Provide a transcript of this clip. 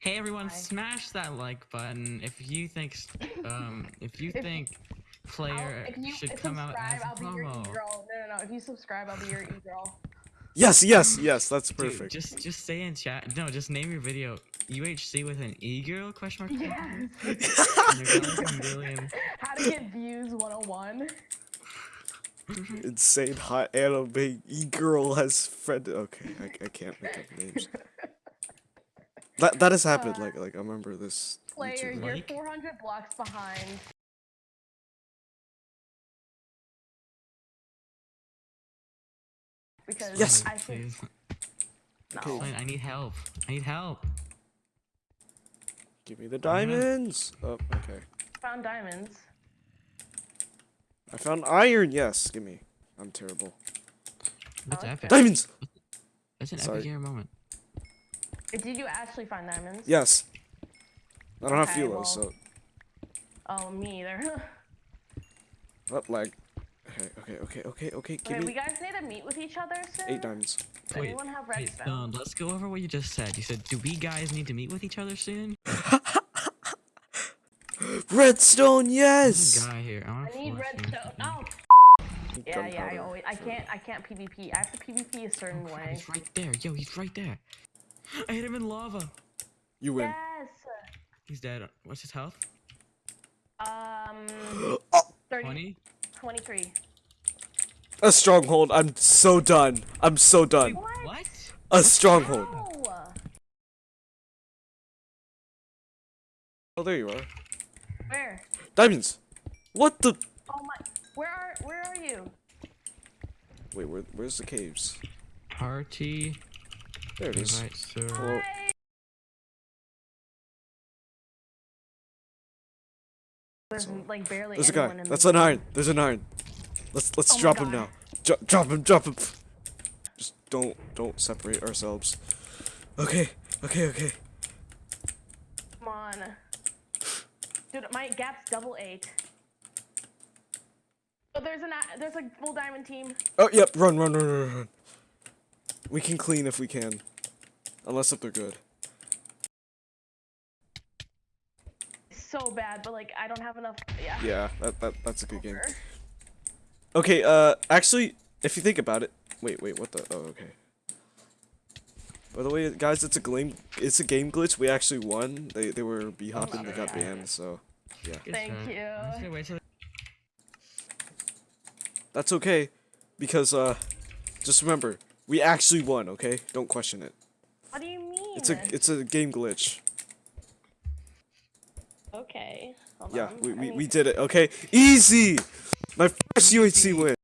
Hey everyone, Hi. smash that like button if you think um if you If- think player if you should come out as a I'll be your promo. e-girl. No, no, no. If you subscribe, I'll be your e-girl. Yes, yes, yes. That's Dude, perfect. just just say in chat. No, just name your video UHC with an e girl question mark. Yes. And you're gonna get a million. How to get views 101. Insane hot anime e girl has friend. Okay, I, I can't make up names. That that has happened. Uh, Like like I remember this. Player, YouTuber. you're Like? 400 blocks behind. Because Yes. I think Please. no. Okay. Explain, I need help. I need help. Give me the diamonds. Oh, okay. found diamonds. I found iron. Yes, give me. I'm terrible. That's Okay. epic. Diamonds. That's an Sorry. epic hero moment. Did you actually find diamonds? Yes. I don't have Okay, philo, well- so Oh, me either. what like. Okay, okay, okay, okay, okay. Give okay, we guys need to meet with each other soon. eight diamonds. Does Wait, anyone have Wait, um, let's go over what you just said. You said, "Do we guys need to meet with each other soon?" Redstone, There's yes. a guy here. I, I need redstone. Oh. Yeah, yeah. I always. I can't. I can't PvP. I have to PvP a certain Oh, way. He's right there. Yo, he's right there. I hit him in lava. You win. Yes. He's dead. What's his health? Um. Oh, 30, 20? 23. a stronghold. I'm so done. I'm so done. What? What? A stronghold. Ow! Oh, there you are. Where? Diamonds. What the? Oh my. Where are Where are you? Wait, where, where's the caves? Party. There it is. Invite sir. Hello. There's like barely There's a guy. in That's the an iron. There's an iron. Let's let's Oh drop him now. Dro- drop him. Drop him. Just don't don't separate ourselves. Okay. Okay. Okay. Come on. Dude, my gap's double eight. Oh, there's an there's a full diamond team. Oh yep. Run. Run. Run. Run. Run. We can clean if we can, unless if they're good. So bad, but like I don't have enough. Yeah. Yeah. That that that's a good game. Okay. Uh. Actually, if you think about it. Wait. Wait. What the? Oh. Okay. By the way, guys, it's a game. It's a game glitch. We actually won. They they were b hopping. They got banned. So yeah. Thank you. I'm just gonna wait till That's okay, because uh, just remember, we actually won. Okay, don't question it. What do you mean? It's a it's a game glitch. okay. Yeah, we, we, we did it. Okay, easy. My first UHC win.